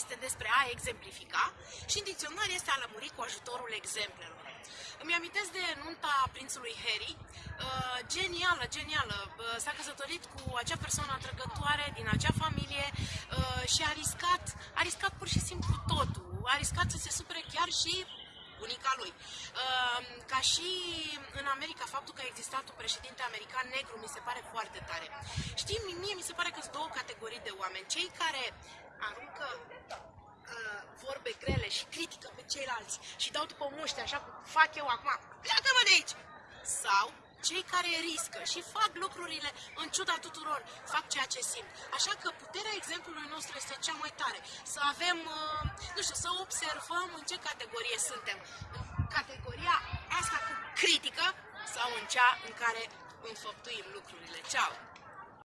este despre a exemplifica și în dicționar este a lămuri cu ajutorul exemplelor. Îmi amintesc de nunta prințului Harry, uh, genială, genială. Uh, s-a căsătorit cu acea persoană atrăgătoare din acea familie uh, și a riscat, a riscat pur și simplu totul. A riscat să se supere chiar și bunica lui. Ehm, ca și în America, faptul că a existat un președinte american negru mi se pare foarte tare. Știi, mie mi se pare că sunt două categorii de oameni. Cei care aruncă uh, vorbe grele și critică pe ceilalți și dau după muște, așa cum fac eu acum. Pleacă-mă de aici! Sau cei care riscă și fac lucrurile în ciuda tuturor, fac ceea ce simt. Așa că puterea exemplului nostru este cea mai tare. Să avem, uh, nu știu, să observăm în ce categorie suntem. În categoria asta cu critică sau în cea în care înfăptuim lucrurile. Ceau!